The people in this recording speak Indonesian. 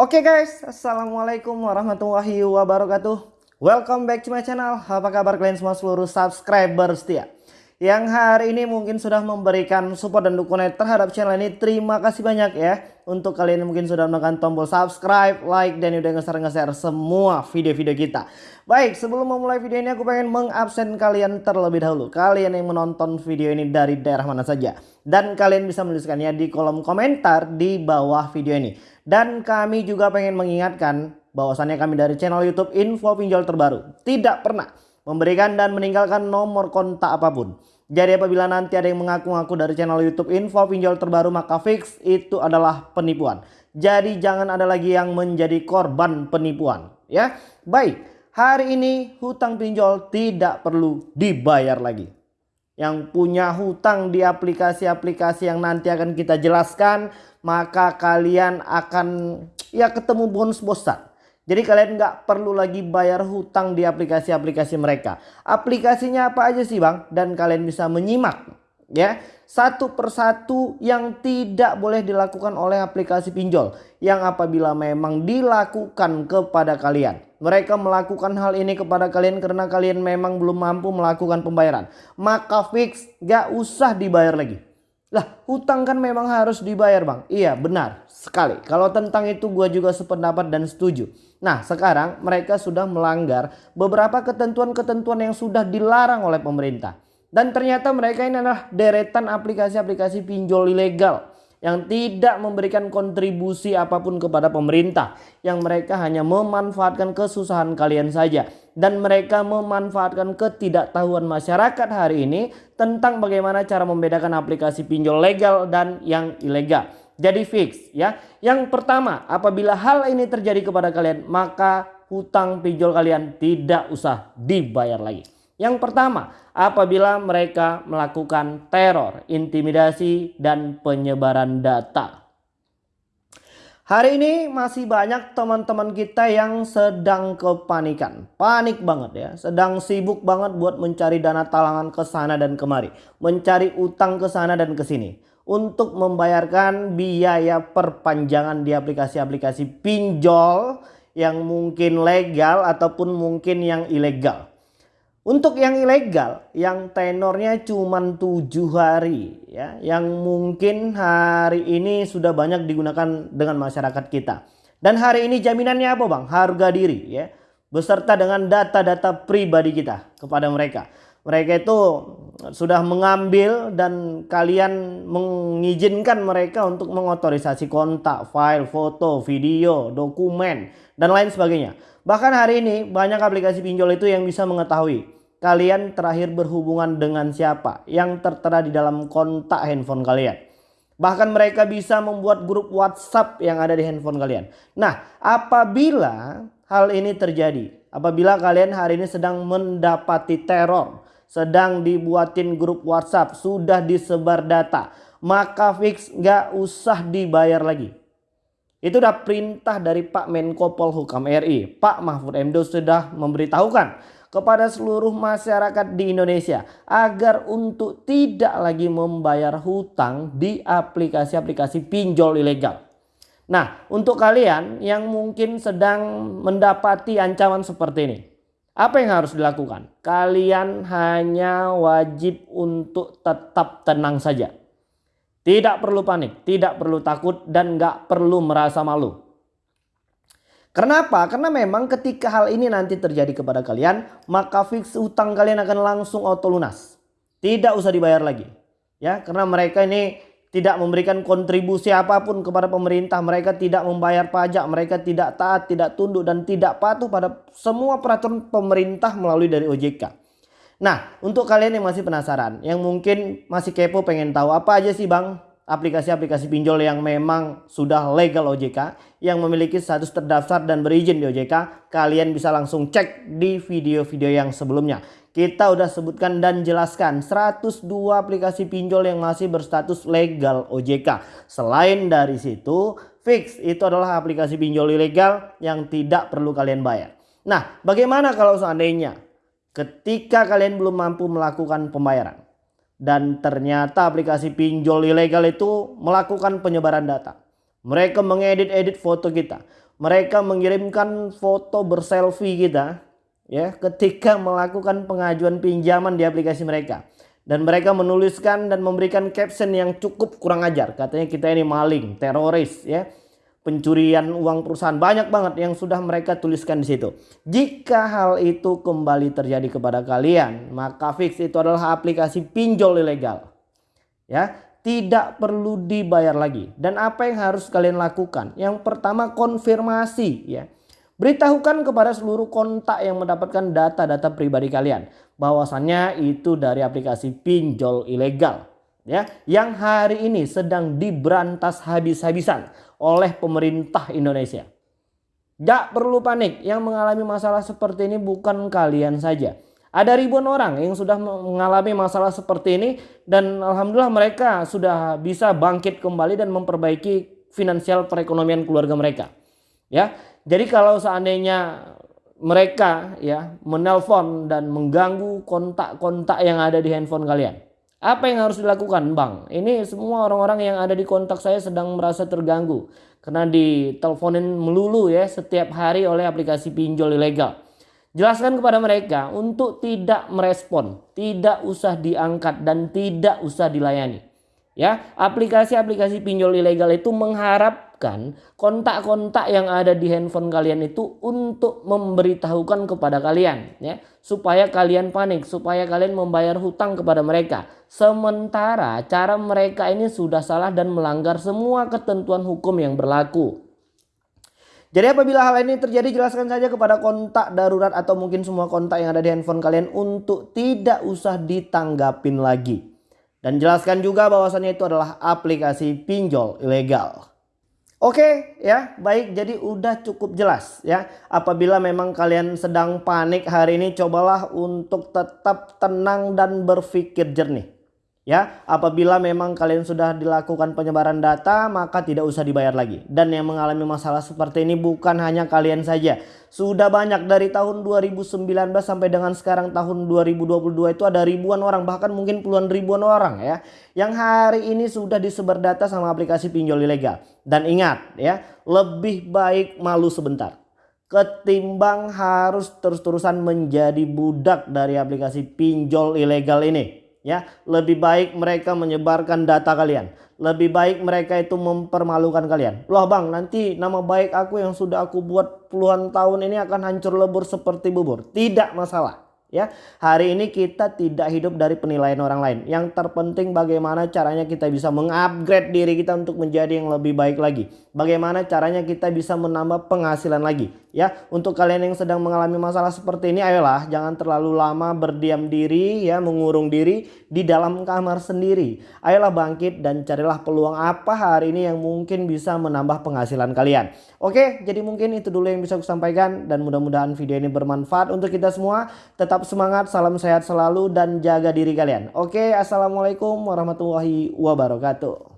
Oke guys, Assalamualaikum warahmatullahi wabarakatuh. Welcome back to my channel. Apa kabar kalian semua seluruh subscriber setia? Yang hari ini mungkin sudah memberikan support dan dukungan terhadap channel ini. Terima kasih banyak ya. Untuk kalian yang mungkin sudah menekan tombol subscribe, like, dan udah nge-share-nge-share semua video-video kita. Baik, sebelum memulai video ini aku pengen mengabsen kalian terlebih dahulu. Kalian yang menonton video ini dari daerah mana saja. Dan kalian bisa menuliskannya di kolom komentar di bawah video ini dan kami juga pengen mengingatkan bahwasannya kami dari channel YouTube Info Pinjol Terbaru tidak pernah memberikan dan meninggalkan nomor kontak apa pun. Jadi apabila nanti ada yang mengaku-ngaku dari channel YouTube Info Pinjol Terbaru maka fix itu adalah penipuan. Jadi jangan ada lagi yang menjadi korban penipuan ya. Baik, hari ini hutang pinjol tidak perlu dibayar lagi yang punya hutang di aplikasi-aplikasi yang nanti akan kita jelaskan maka kalian akan ya ketemu bonus bosan. Jadi kalian nggak perlu lagi bayar hutang di aplikasi-aplikasi mereka. Aplikasinya apa aja sih bang? Dan kalian bisa menyimak ya satu persatu yang tidak boleh dilakukan oleh aplikasi pinjol yang apabila memang dilakukan kepada kalian mereka melakukan hal ini kepada kalian karena kalian memang belum mampu melakukan pembayaran. Maka fix gak usah dibayar lagi. Lah hutang kan memang harus dibayar bang. Iya benar sekali. Kalau tentang itu gue juga sependapat dan setuju. Nah sekarang mereka sudah melanggar beberapa ketentuan-ketentuan yang sudah dilarang oleh pemerintah. Dan ternyata mereka ini adalah deretan aplikasi-aplikasi pinjol ilegal yang tidak memberikan kontribusi apa pun kepada pemerintah yang mereka hanya memanfaatkan kesusahan kalian saja dan mereka memanfaatkan ketidaktahuan masyarakat hari ini tentang bagaimana cara membedakan aplikasi pinjol legal dan yang ilegal. Jadi fix ya. Yang pertama, apabila hal ini terjadi kepada kalian, maka hutang pinjol kalian tidak usah dibayar lagi. Yang pertama, apabila mereka melakukan teror, intimidasi, dan penyebaran data. Hari ini masih banyak teman-teman kita yang sedang kepanikan. Panik banget ya. Sedang sibuk banget buat mencari dana talangan ke sana dan kemari. Mencari utang ke sana dan ke sini. Untuk membayarkan biaya perpanjangan di aplikasi-aplikasi pinjol yang mungkin legal ataupun mungkin yang ilegal. Untuk yang ilegal, yang tenornya cuma tujuh hari, ya, yang mungkin hari ini sudah banyak digunakan dengan masyarakat kita. Dan hari ini jaminannya apa bang? Harga diri, ya, beserta dengan data-data pribadi kita kepada mereka. Mereka itu sudah mengambil dan kalian mengizinkan mereka untuk mengotorisasi kontak, file, foto, video, dokumen, dan lain sebagainya. Bahkan hari ini banyak aplikasi pinjol itu yang bisa mengetahui kalian terakhir berhubungan dengan siapa yang tertera di dalam kontak handphone kalian. Bahkan mereka bisa membuat grup WhatsApp yang ada di handphone kalian. Nah, apabila hal ini terjadi, apabila kalian hari ini sedang mendapati teror, sedang dibuatin grup WhatsApp, sudah disebar data, maka fix gak usah dibayar lagi. Itu udah perintah dari Pak Menko Polhukam RI. Pak Mahfud MD sudah memberitahukan kepada seluruh masyarakat di Indonesia agar untuk tidak lagi membayar hutang di aplikasi-aplikasi pinjol ilegal. Nah, untuk kalian yang mungkin sedang mendapati ancaman seperti ini, apa yang harus dilakukan? Kalian hanya wajib untuk tetap tenang saja. Tidak perlu panik, tidak perlu takut dan nggak perlu merasa malu. Kenapa? Karena memang ketika hal ini nanti terjadi kepada kalian, maka fix utang kalian akan langsung auto lunas. Tidak usah dibayar lagi. Ya, karena mereka ini tidak memberikan kontribusi apa pun kepada pemerintah, mereka tidak membayar pajak, mereka tidak taat, tidak tunduk dan tidak patuh pada semua peraturan pemerintah melalui dari OJK. Nah, untuk kalian yang masih penasaran, yang mungkin masih kepo pengen tahu apa aja sih Bang aplikasi-aplikasi pinjol yang memang sudah legal OJK, yang memiliki status terdaftar dan berizin di OJK, kalian bisa langsung cek di video-video yang sebelumnya. Kita udah sebutkan dan jelaskan 102 aplikasi pinjol yang masih berstatus legal OJK. Selain dari situ, fix itu adalah aplikasi pinjol ilegal yang tidak perlu kalian bayar. Nah, bagaimana kalau seandainya ketika kalian belum mampu melakukan pembayaran dan ternyata aplikasi pinjol ilegal itu melakukan penyebaran data Mereka mengedit-edit foto kita. Mereka mengirimkan foto berselfie kita ya ketika melakukan pengajuan pinjaman di aplikasi mereka. Dan mereka menuliskan dan memberikan caption yang cukup kurang ajar. Katanya kita ini maling, teroris ya pencurian uang perusahaan banyak banget yang sudah mereka tuliskan di situ. Jika hal itu kembali terjadi kepada kalian, maka fix itu adalah aplikasi pinjol ilegal. Ya, tidak perlu dibayar lagi. Dan apa yang harus kalian lakukan? Yang pertama konfirmasi ya. Beritahukan kepada seluruh kontak yang mendapatkan data-data pribadi kalian bahwasannya itu dari aplikasi pinjol ilegal ya yang hari ini sedang diberantas habis-habisan oleh pemerintah Indonesia. Gak perlu panik, yang mengalami masalah seperti ini bukan kalian saja. Ada ribuan orang yang sudah mengalami masalah seperti ini dan alhamdulillah mereka sudah bisa bangkit kembali dan memperbaiki finansial perekonomian keluarga mereka. Ya. Jadi kalau seandainya mereka ya menelpon dan mengganggu kontak-kontak yang ada di handphone kalian apa yang harus dilakukan Bang? Ini semua orang-orang yang ada di kontak saya sedang merasa terganggu. Karena diteleponin melulu ya setiap hari oleh aplikasi pinjol ilegal. Jelaskan kepada mereka untuk tidak merespon, tidak usah diangkat dan tidak usah dilayani. Ya, aplikasi-aplikasi pinjol ilegal itu mengharap siapkan kontak-kontak yang ada di handphone kalian itu untuk memberitahukan kepada kalian ya supaya kalian panik supaya kalian membayar hutang kepada mereka sementara cara mereka ini sudah salah dan melanggar semua ketentuan hukum yang berlaku jadi apabila hal ini terjadi jelaskan saja kepada kontak darurat atau mungkin semua kontak yang ada di handphone kalian untuk tidak usah ditanggapin lagi. Dan jelaskan juga bahwasannya itu adalah aplikasi pinjol ilegal. Oke ya. Baik jadi udah cukup jelas ya. Apabila memang kalian sedang panik hari ini cobalah untuk tetap tenang dan berpikir jernih Ya, apabila memang kalian sudah dilakukan penyebaran data, maka tidak usah dibayar lagi. Dan yang mengalami masalah seperti ini bukan hanya kalian saja. Sudah banyak dari tahun 2019 sampai dengan sekarang tahun 2022 itu ada ribuan orang, bahkan mungkin puluhan ribuan orang ya. Yang hari ini sudah disebar data sama aplikasi pinjol ilegal. Dan ingat ya, lebih baik malu sebentar ketimbang harus terus-terusan menjadi budak dari aplikasi pinjol ilegal ini ya lebih baik mereka menyebarkan data kalian. Lebih baik mereka itu mempermalukan kalian. Loh bang nanti nama baik aku yang sudah aku buat puluhan tahun ini akan hancur lebur seperti bubur. Tidak masalah ya hari ini kita tidak hidup dari penilaian orang lain. Yang terpenting bagaimana caranya kita bisa mengupgrade diri kita untuk menjadi yang lebih baik lagi. Bagaimana caranya kita bisa menambah penghasilan lagi. Ya untuk kalian yang sedang mengalami masalah seperti ini ayolah jangan terlalu lama berdiam diri ya mengurung diri di dalam kamar sendiri. Ayolah bangkit dan carilah peluang apa hari ini yang mungkin bisa menambah penghasilan kalian. Oke jadi mungkin itu dulu yang bisa aku sampaikan dan mudah-mudahan video ini bermanfaat untuk kita semua. Tetap Tetap semangat, salam sehat selalu dan jaga diri kalian. Oke, assalamualaikum warahmatullahi wabarakatuh.